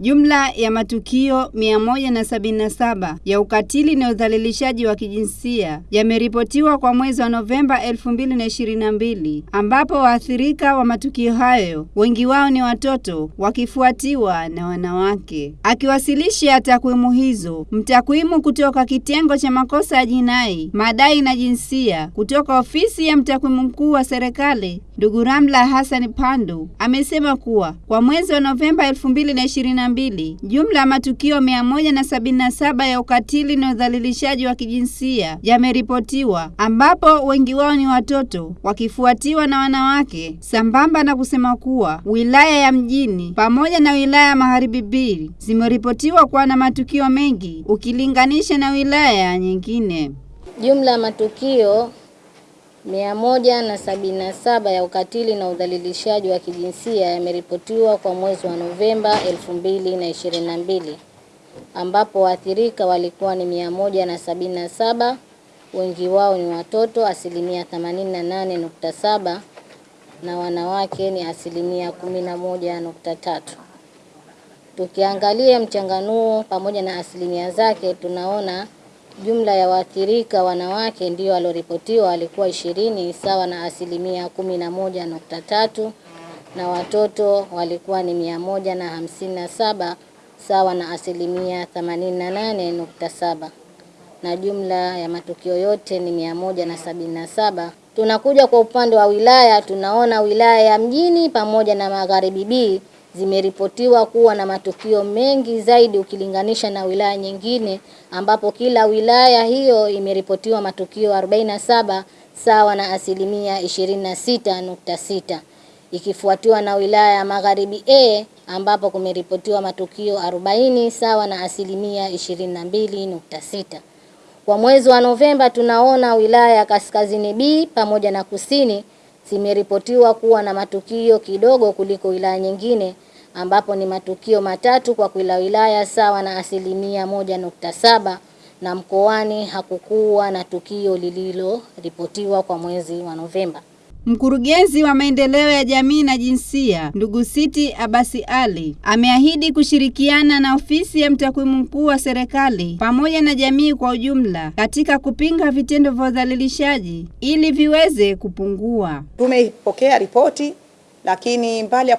Jumla ya matukio 177 ya ukatili na udhalilishaji wa kijinsia yameripotiwa kwa mwezi wa Novemba 2022 ambapo waathirika wa matukio hayo wengi wao ni watoto wakifuatiwa na wanawake. Akiwasilisha takwimu hizo, mtakwimu kutoka kitengo cha makosa ya jinai, madai na jinsia kutoka ofisi ya mtakwimu mkuu wa serikali Ndugu Ramla Hassan Pandu amesema kuwa kwa mwezi wa Novemba 2022 jumla ya matukio 177 ya ukatili na udhalilishaji wa kijinsia yameripotiwa, ambapo wengi wao ni watoto wakifuatiwa na wanawake, sambamba na kusema kuwa wilaya ya mjini pamoja na wilaya ya Magharibi B zimeripotiwa kuwa na matukio mengi ukilinganisha na wilaya nyingine. Jumla ya matukio mia moja na sabini na saba ya ukatili na udhalilishaji wa kijinsia yameripotiwa kwa mwezi wa Novemba elfu mbili na ishirini na mbili ambapo waathirika walikuwa ni mia moja na sabini na saba wengi wao ni watoto asilimia themanini na wanawake ni asilimia kumi na moja nukta tatu. Tukiangalia mchanganuo pamoja na asilimia zake tunaona Jumla ya waathirika wanawake ndio walioripotiwa walikuwa ishirini sawa na asilimia kumi na moja nukta tatu na watoto walikuwa ni mia moja na hamsini na saba sawa na asilimia themanini na nane nukta saba na jumla ya matukio yote ni mia moja na sabini na saba. Tunakuja kwa upande wa wilaya, tunaona wilaya ya mjini pamoja na Magharibi B zimeripotiwa kuwa na matukio mengi zaidi ukilinganisha na wilaya nyingine, ambapo kila wilaya hiyo imeripotiwa matukio 47 sawa na asilimia 26.6, ikifuatiwa na wilaya ya Magharibi A ambapo kumeripotiwa matukio 40 sawa na asilimia 22.6. Kwa mwezi wa Novemba tunaona wilaya ya Kaskazini B pamoja na Kusini zimeripotiwa kuwa na matukio kidogo kuliko wilaya nyingine ambapo ni matukio matatu kwa kila wilaya sawa na asilimia moja nukta saba na mkoani hakukuwa na tukio lililoripotiwa kwa mwezi wa Novemba. Mkurugenzi wa maendeleo ya jamii na jinsia ndugu Siti Abasi Ali ameahidi kushirikiana na ofisi ya mtakwimu mkuu wa serikali pamoja na jamii kwa ujumla katika kupinga vitendo vya udhalilishaji ili viweze kupungua. Tumepokea ripoti, lakini mbali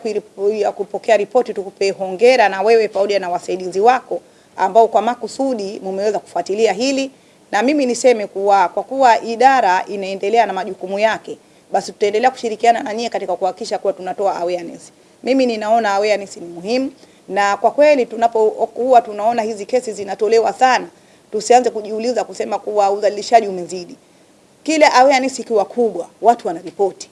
ya kupokea ripoti, tukupe hongera na wewe pamoja na wasaidizi wako ambao kwa makusudi mumeweza kufuatilia hili, na mimi niseme kuwa kwa kuwa idara inaendelea na majukumu yake basi tutaendelea kushirikiana na nyie katika kuhakikisha kuwa tunatoa awareness. Mimi ninaona awareness ni muhimu, na kwa kweli tunapokuwa tunaona hizi kesi zinatolewa sana, tusianze kujiuliza kusema kuwa uzalishaji umezidi. Kile awareness ikiwa kubwa, watu wanaripoti.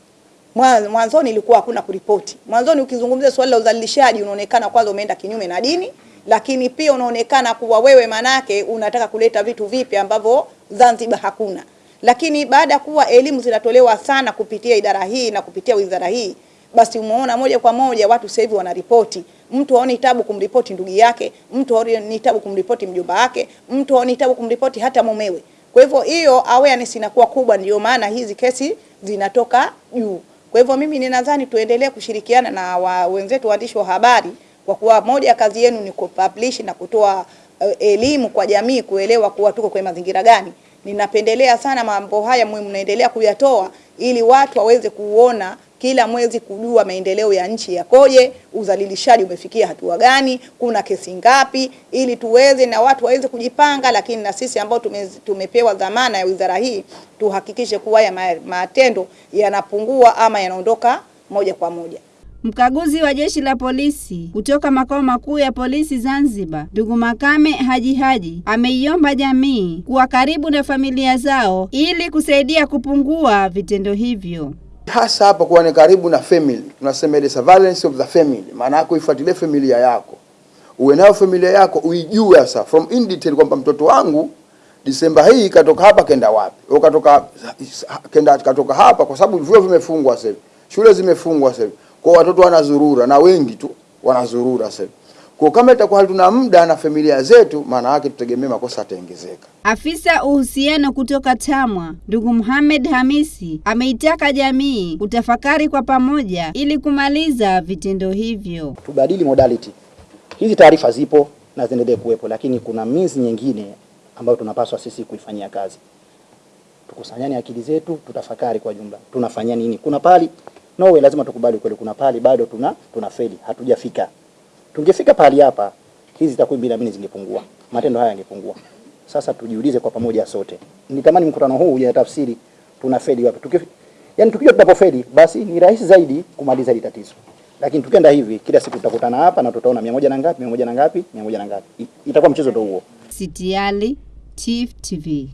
Mwanzoni ilikuwa hakuna kuripoti. Mwanzoni ukizungumzia swali la udhalilishaji, unaonekana kwanza umeenda kinyume na dini, lakini pia unaonekana kuwa wewe manake unataka kuleta vitu vipi ambavyo Zanzibar hakuna lakini baada ya kuwa elimu zinatolewa sana kupitia idara hii na kupitia wizara hii, basi umeona moja kwa moja watu sasa hivi wanaripoti. Mtu haoni tabu kumripoti ndugu yake, mtu haoni tabu kumripoti mjomba wake, mtu haoni tabu kumripoti hata mumewe. Kwa hivyo hiyo awareness inakuwa kubwa, ndio maana hizi kesi zinatoka juu. Kwa hivyo mimi ninadhani tuendelee kushirikiana na wa wenzetu waandishi wa habari, kwa kuwa moja ya kazi yenu ni kupublish na kutoa uh, elimu kwa jamii kuelewa kuwa tuko kwenye mazingira gani. Ninapendelea sana mambo haya mnaendelea kuyatoa ili watu waweze kuona kila mwezi kujua maendeleo ya nchi yakoje, uzalilishaji umefikia hatua gani, kuna kesi ngapi, ili tuweze na watu waweze kujipanga. Lakini na sisi ambao tume, tumepewa dhamana ya wizara hii tuhakikishe kuwa ya matendo yanapungua ama yanaondoka moja kwa moja. Mkaguzi wa jeshi la polisi kutoka makao makuu ya polisi Zanzibar, ndugu Makame Haji Haji ameiomba jamii kuwa karibu na familia zao ili kusaidia kupungua vitendo hivyo. Hasa hapa kuwa ni karibu na family, tunasema ile surveillance of the family, maana yako ifuatilie familia yako, uwe nayo familia yako, uijue sasa from in detail kwamba mtoto wangu Disemba hii katoka hapa kenda wapi, au katoka kenda katoka hapa, kwa sababu vyuo vimefungwa sasa hivi, shule zimefungwa sasa hivi. Kwa watoto wanazurura na wengi tu wanazurura sasa. Kwa kama itakuwa hatuna muda na familia zetu, maana yake tutegemee makosa yataongezeka. Afisa uhusiano kutoka TAMWA ndugu Muhammad Hamisi ameitaka jamii kutafakari kwa pamoja ili kumaliza vitendo hivyo. Tubadili modality Hizi taarifa zipo na ziendelee kuwepo, lakini kuna mizi nyingine ambayo tunapaswa sisi kuifanyia kazi. Tukusanyane akili zetu, tutafakari kwa jumla, tunafanya nini? Kuna pali no way, lazima tukubali kweli, kuna pali bado tuna feli hatujafika. Tungefika pahali hapa, hizi takwimu bila zingepungua, matendo haya yangepungua. Sasa tujiulize kwa pamoja sote. Nitamani mkutano huu uje tafsiri tuna fedi wapi. Tuki, yani tukijua tunapofeli basi ni rahisi zaidi kumaliza hili tatizo. Lakini tukienda hivi kila siku tutakutana hapa na tutaona mia moja na ngapi, mia moja na ngapi, mia moja na ngapi. Itakuwa mchezo ndio huo. Sitiali, Chief TV.